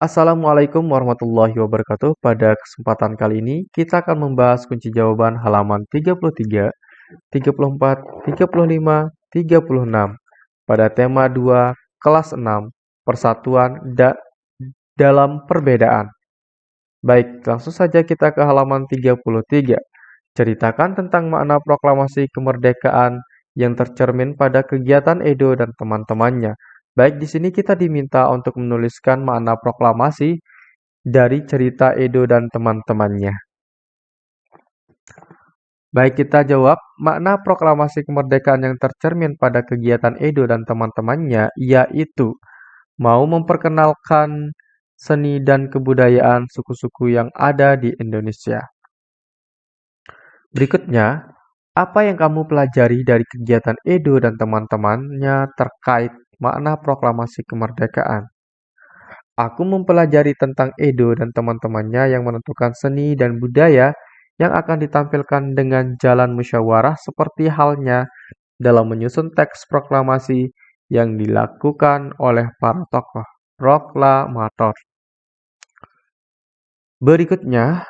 Assalamualaikum warahmatullahi wabarakatuh. Pada kesempatan kali ini, kita akan membahas kunci jawaban halaman 33, 34, 35, 36 pada tema 2 kelas 6 persatuan da dalam perbedaan. Baik, langsung saja kita ke halaman 33. Ceritakan tentang makna proklamasi kemerdekaan yang tercermin pada kegiatan Edo dan teman-temannya. Baik, di sini kita diminta untuk menuliskan makna proklamasi dari cerita Edo dan teman-temannya. Baik, kita jawab. Makna proklamasi kemerdekaan yang tercermin pada kegiatan Edo dan teman-temannya yaitu mau memperkenalkan seni dan kebudayaan suku-suku yang ada di Indonesia. Berikutnya, apa yang kamu pelajari dari kegiatan Edo dan teman-temannya terkait makna proklamasi kemerdekaan. Aku mempelajari tentang Edo dan teman-temannya yang menentukan seni dan budaya yang akan ditampilkan dengan jalan musyawarah seperti halnya dalam menyusun teks proklamasi yang dilakukan oleh para tokoh proklamator. Berikutnya,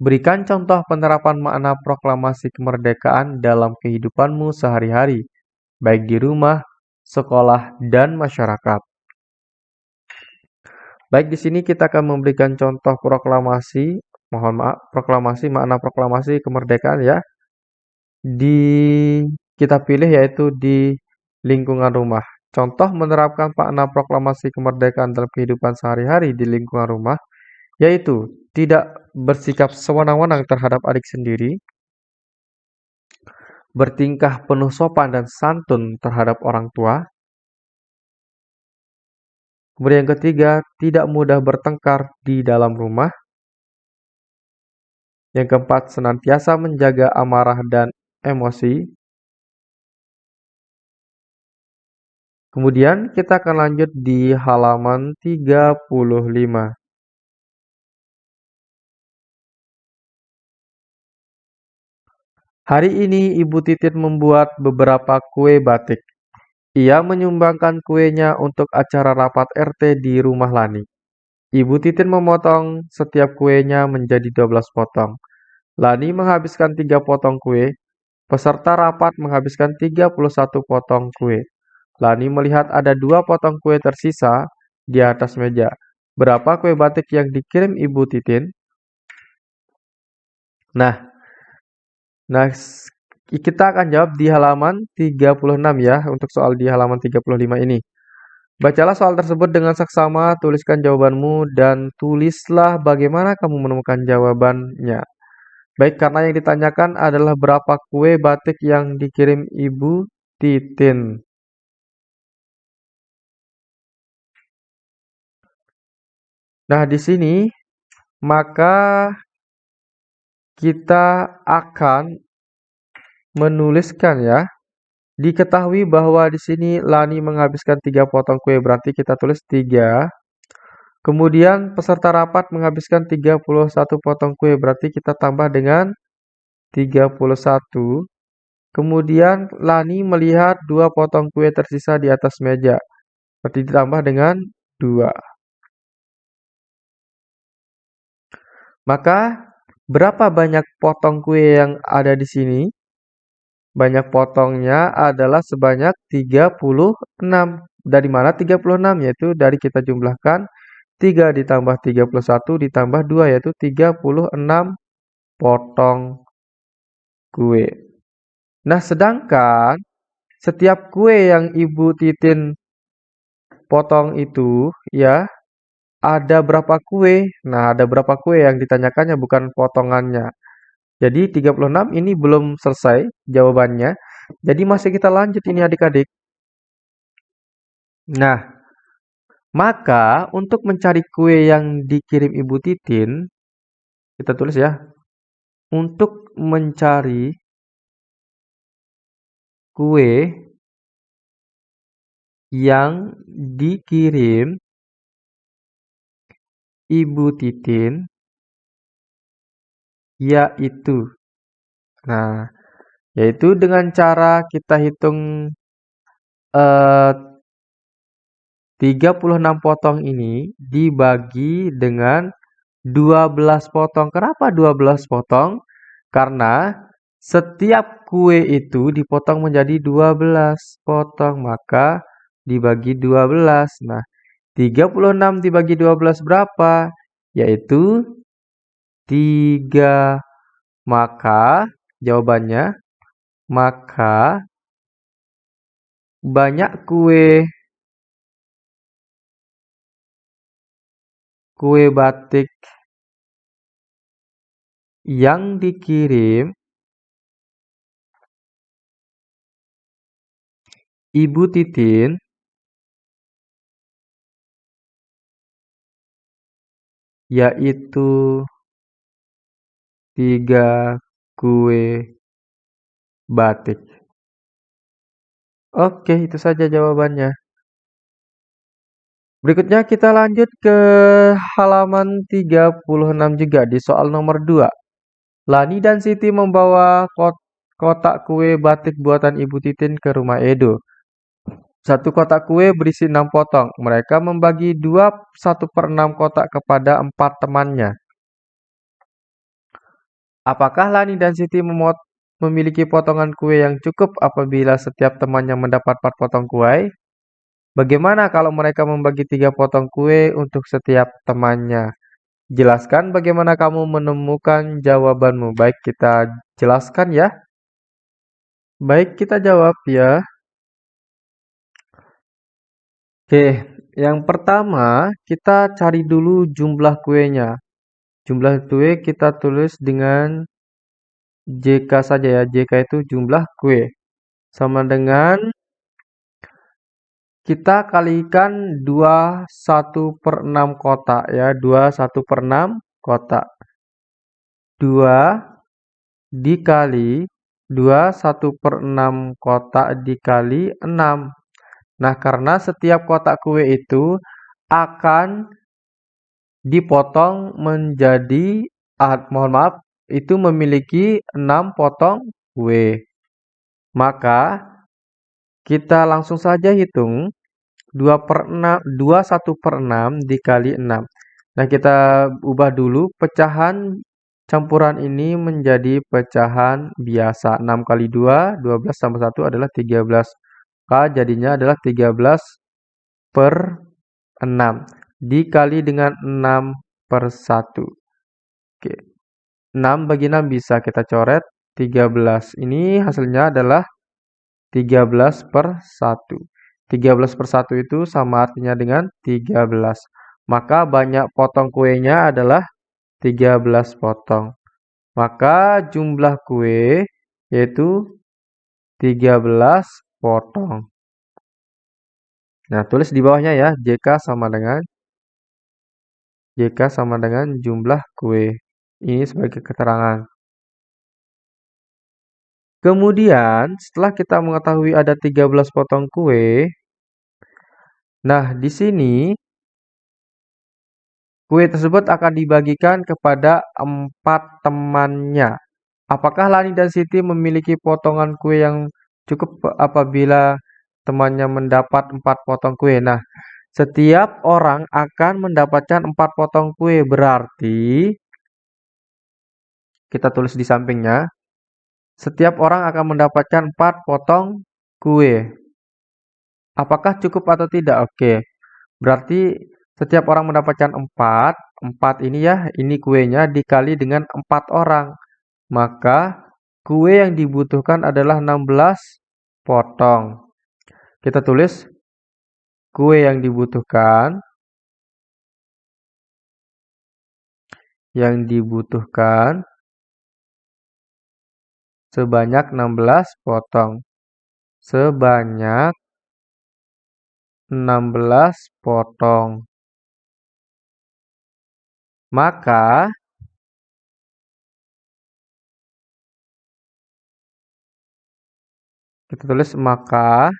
berikan contoh penerapan makna proklamasi kemerdekaan dalam kehidupanmu sehari-hari, baik di rumah, sekolah, dan masyarakat. Baik, di sini kita akan memberikan contoh proklamasi, mohon maaf, proklamasi, makna proklamasi kemerdekaan ya. Di kita pilih yaitu di lingkungan rumah. Contoh menerapkan makna proklamasi kemerdekaan dalam kehidupan sehari-hari di lingkungan rumah, yaitu tidak bersikap sewenang-wenang terhadap adik sendiri, bertingkah penuh sopan dan santun terhadap orang tua. Kemudian yang ketiga, tidak mudah bertengkar di dalam rumah. Yang keempat, senantiasa menjaga amarah dan emosi. Kemudian kita akan lanjut di halaman 35. Hari ini Ibu Titin membuat beberapa kue batik. Ia menyumbangkan kuenya untuk acara rapat RT di rumah Lani. Ibu Titin memotong setiap kuenya menjadi 12 potong. Lani menghabiskan 3 potong kue. Peserta rapat menghabiskan 31 potong kue. Lani melihat ada dua potong kue tersisa di atas meja. Berapa kue batik yang dikirim Ibu Titin? Nah, Nah, kita akan jawab di halaman 36 ya, untuk soal di halaman 35 ini. Bacalah soal tersebut dengan saksama, tuliskan jawabanmu, dan tulislah bagaimana kamu menemukan jawabannya. Baik, karena yang ditanyakan adalah berapa kue batik yang dikirim Ibu Titin. Nah, di sini maka kita akan menuliskan ya. Diketahui bahwa di sini Lani menghabiskan tiga potong kue, berarti kita tulis tiga. Kemudian peserta rapat menghabiskan 31 potong kue, berarti kita tambah dengan 31. Kemudian Lani melihat dua potong kue tersisa di atas meja, berarti ditambah dengan 2. Maka Berapa banyak potong kue yang ada di sini? Banyak potongnya adalah sebanyak 36. Dari mana 36? Yaitu dari kita jumlahkan 3 ditambah 31 ditambah 2 yaitu 36 potong kue. Nah, sedangkan setiap kue yang Ibu Titin potong itu ya ada berapa kue? Nah, ada berapa kue yang ditanyakannya bukan potongannya. Jadi 36 ini belum selesai jawabannya. Jadi masih kita lanjut ini adik-adik. Nah, maka untuk mencari kue yang dikirim Ibu Titin, kita tulis ya. Untuk mencari kue yang dikirim Ibu Titin yaitu. Nah, yaitu dengan cara kita hitung eh, 36 potong ini dibagi dengan 12 potong. Kenapa 12 potong? Karena setiap kue itu dipotong menjadi 12 potong, maka dibagi 12. Nah, 36 dibagi 12 berapa? Yaitu 3. Maka jawabannya maka banyak kue kue batik yang dikirim Ibu Titin yaitu tiga kue batik. Oke, itu saja jawabannya. Berikutnya kita lanjut ke halaman 36 juga di soal nomor 2. Lani dan Siti membawa kotak kue batik buatan Ibu Titin ke rumah Edo. Satu kotak kue berisi enam potong. Mereka membagi dua satu per enam kotak kepada empat temannya. Apakah Lani dan Siti memiliki potongan kue yang cukup apabila setiap temannya mendapat empat potong kue? Bagaimana kalau mereka membagi tiga potong kue untuk setiap temannya? Jelaskan bagaimana kamu menemukan jawabanmu. Baik, kita jelaskan ya. Baik, kita jawab ya. Oke, yang pertama kita cari dulu jumlah kuenya. Jumlah kue kita tulis dengan JK saja ya. JK itu jumlah kue. Sama dengan kita kalikan 2 1 per 6 kotak ya. 2 1 per 6 kotak. 2 dikali 2 1 per 6 kotak dikali 6. Nah, karena setiap kotak kue itu akan dipotong menjadi, ah, mohon maaf, itu memiliki 6 potong kue. Maka kita langsung saja hitung 2 per 6, 2 1 per 6 dikali 6. Nah, kita ubah dulu pecahan campuran ini menjadi pecahan biasa. 6 kali 2, 12 tambah 1 adalah 13. K jadinya adalah 13 per 6. Dikali dengan 6 per 1. Oke. 6 bagi 6 bisa kita coret 13. Ini hasilnya adalah 13 per 1. 13 per 1 itu sama artinya dengan 13. Maka banyak potong kuenya adalah 13 potong. Maka jumlah kue yaitu 13 potong. Nah, tulis di bawahnya ya, JK sama dengan JK sama dengan jumlah kue. Ini sebagai keterangan. Kemudian, setelah kita mengetahui ada 13 potong kue, nah di sini kue tersebut akan dibagikan kepada empat temannya. Apakah Lani dan Siti memiliki potongan kue yang cukup apabila temannya mendapat empat potong kue? Nah, setiap orang akan mendapatkan empat potong kue, berarti kita tulis di sampingnya, setiap orang akan mendapatkan 4 potong kue. Apakah cukup atau tidak? Oke. Berarti setiap orang mendapatkan 4. 4 ini ya, ini kuenya dikali dengan 4 orang. Maka kue yang dibutuhkan adalah 16 potong. Kita tulis kue yang dibutuhkan yang dibutuhkan sebanyak 16 potong. Sebanyak 16 potong. Maka kita tulis maka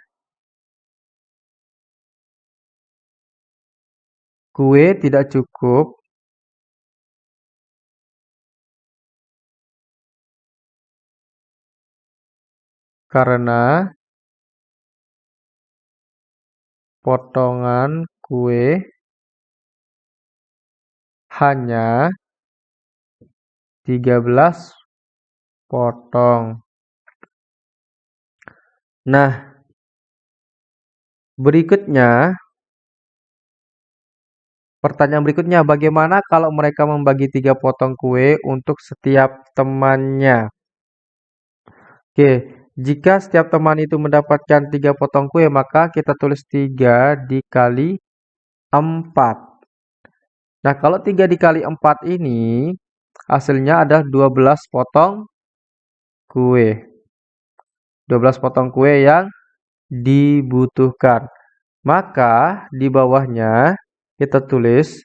kue tidak cukup karena potongan kue hanya 13 potong. Nah, berikutnya pertanyaan berikutnya bagaimana kalau mereka membagi tiga potong kue untuk setiap temannya? Oke, jika setiap teman itu mendapatkan tiga potong kue, maka kita tulis 3 dikali 4. Nah, kalau 3 dikali 4 ini, hasilnya ada 12 potong kue. 12 potong kue yang dibutuhkan. Maka, di bawahnya kita tulis,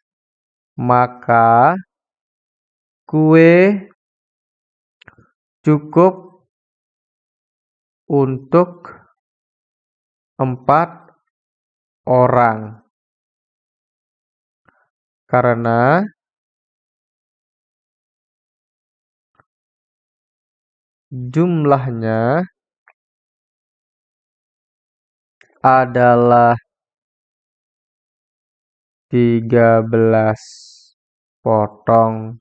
maka kue cukup untuk empat orang. Karena jumlahnya adalah 13 potong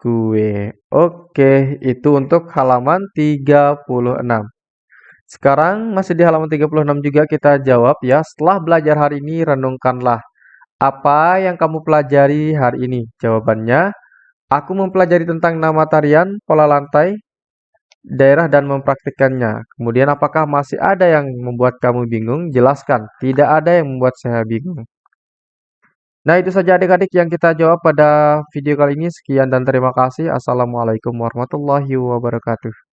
kue. Oke, itu untuk halaman 36. Sekarang masih di halaman 36 juga kita jawab ya. Setelah belajar hari ini, renungkanlah. Apa yang kamu pelajari hari ini? Jawabannya, aku mempelajari tentang nama tarian, pola lantai, daerah, dan mempraktikkannya. Kemudian apakah masih ada yang membuat kamu bingung? Jelaskan. Tidak ada yang membuat saya bingung. Nah, itu saja adik-adik yang kita jawab pada video kali ini. Sekian dan terima kasih. Assalamualaikum warahmatullahi wabarakatuh.